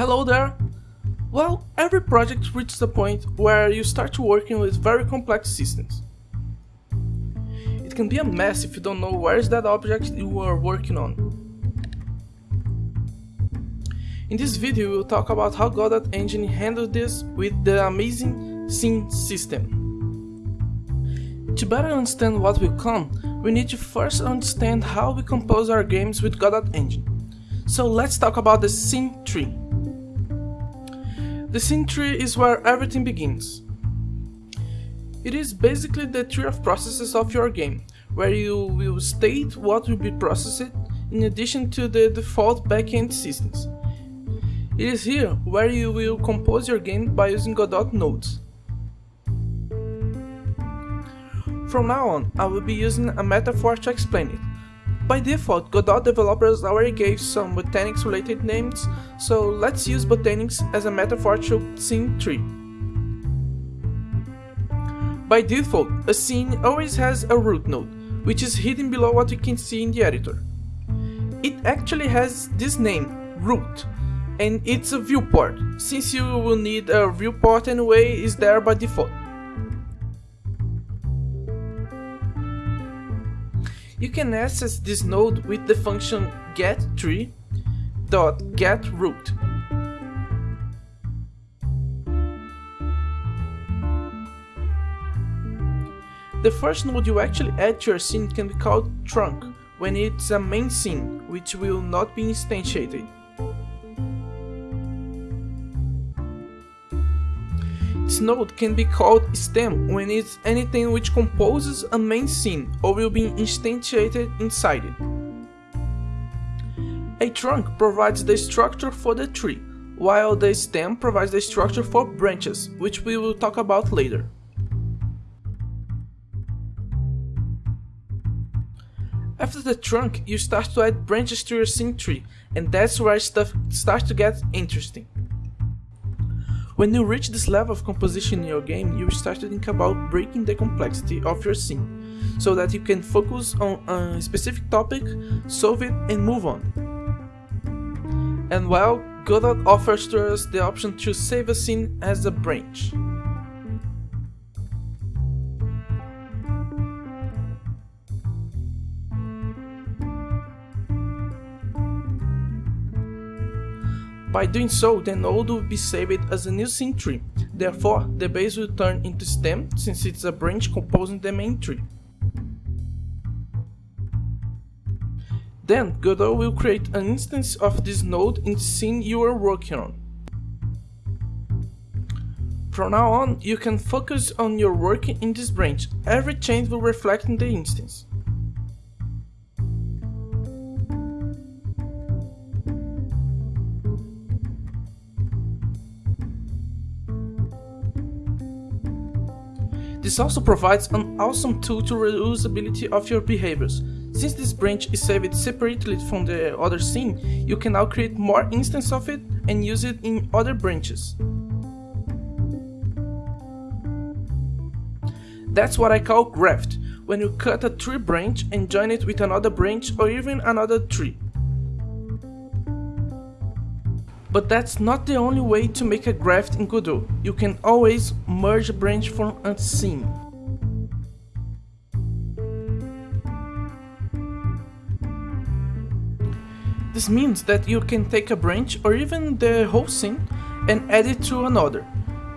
Hello there! Well, every project reaches a point where you start working with very complex systems. It can be a mess if you don't know where is that object you are working on. In this video we'll talk about how Godot Engine handles this with the amazing scene system. To better understand what will come, we need to first understand how we compose our games with Godot Engine. So let's talk about the scene tree. The scene tree is where everything begins. It is basically the tree of processes of your game, where you will state what will be processed in addition to the default backend systems. It is here where you will compose your game by using Godot nodes. From now on, I will be using a metaphor to explain it. By default, Godot developers already gave some botanics related names, so let's use botanics as a metaphor to scene tree. By default, a scene always has a root node, which is hidden below what you can see in the editor. It actually has this name, root, and it's a viewport, since you will need a viewport anyway, is there by default. You can access this node with the function getTree.getRoot. The first node you actually add to your scene can be called trunk when it's a main scene, which will not be instantiated. This node can be called stem when it's anything which composes a main scene or will be instantiated inside it. A trunk provides the structure for the tree, while the stem provides the structure for branches, which we will talk about later. After the trunk, you start to add branches to your scene tree, and that's where stuff starts to get interesting. When you reach this level of composition in your game, you start to think about breaking the complexity of your scene, so that you can focus on a specific topic, solve it and move on. And well, Godot offers to us the option to save a scene as a branch. By doing so, the node will be saved as a new scene tree, therefore the base will turn into stem since it's a branch composing the main tree. Then Godot will create an instance of this node in the scene you are working on. From now on, you can focus on your work in this branch, every change will reflect in the instance. This also provides an awesome tool to reusability of your behaviors. Since this branch is saved separately from the other scene, you can now create more instances of it and use it in other branches. That's what I call graft, when you cut a tree branch and join it with another branch or even another tree. But that's not the only way to make a graft in Godot. You can always merge a branch from a scene. This means that you can take a branch or even the whole scene and add it to another.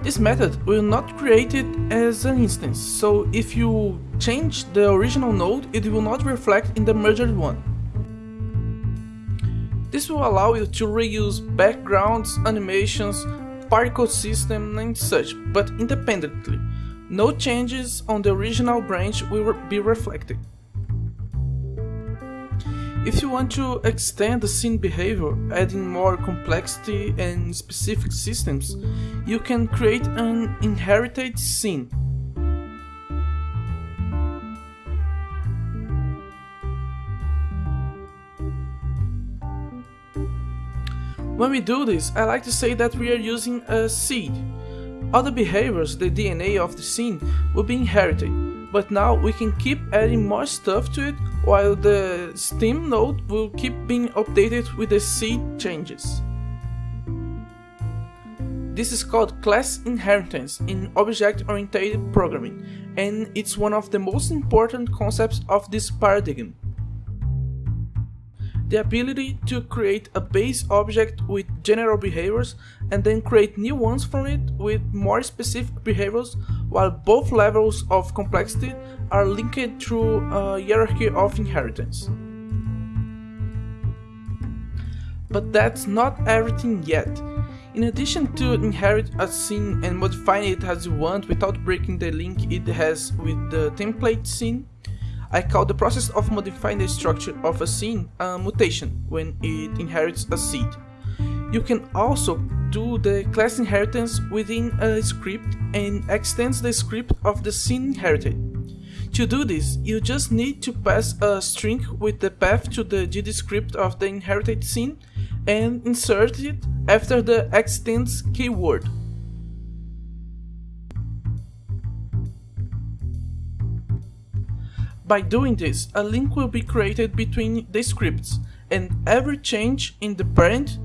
This method will not create it as an instance, so if you change the original node, it will not reflect in the merged one. This will allow you to reuse backgrounds, animations, particle system and such, but independently. No changes on the original branch will be reflected. If you want to extend the scene behavior, adding more complexity and specific systems, you can create an inherited scene When we do this, I like to say that we are using a seed. Other behaviors, the DNA of the scene, will be inherited, but now we can keep adding more stuff to it while the stem node will keep being updated with the seed changes. This is called class inheritance in object-oriented programming, and it's one of the most important concepts of this paradigm. The ability to create a base object with general behaviors and then create new ones from it with more specific behaviors while both levels of complexity are linked through a hierarchy of inheritance. But that's not everything yet. In addition to inherit a scene and modifying it as you want without breaking the link it has with the template scene, I call the process of modifying the structure of a scene a mutation when it inherits a seed. You can also do the class inheritance within a script and extends the script of the scene inherited. To do this, you just need to pass a string with the path to the GD script of the inherited scene and insert it after the extends keyword. By doing this, a link will be created between the scripts, and every change in the parent,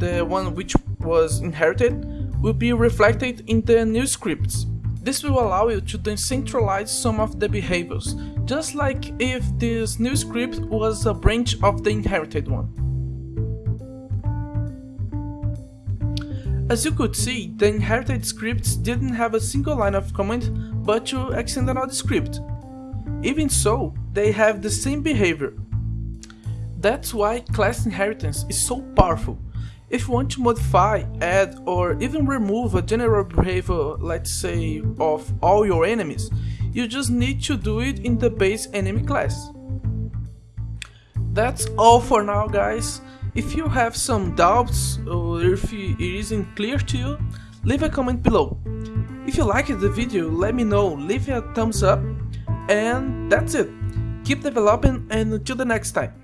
the one which was inherited, will be reflected in the new scripts. This will allow you to decentralize some of the behaviors, just like if this new script was a branch of the inherited one. As you could see, the inherited scripts didn't have a single line of comment but to extend another script. Even so, they have the same behavior. That's why class inheritance is so powerful. If you want to modify, add or even remove a general behavior, let's say, of all your enemies, you just need to do it in the base enemy class. That's all for now guys. If you have some doubts or if it isn't clear to you, leave a comment below. If you liked the video, let me know, leave a thumbs up, and that's it. Keep developing and until the next time.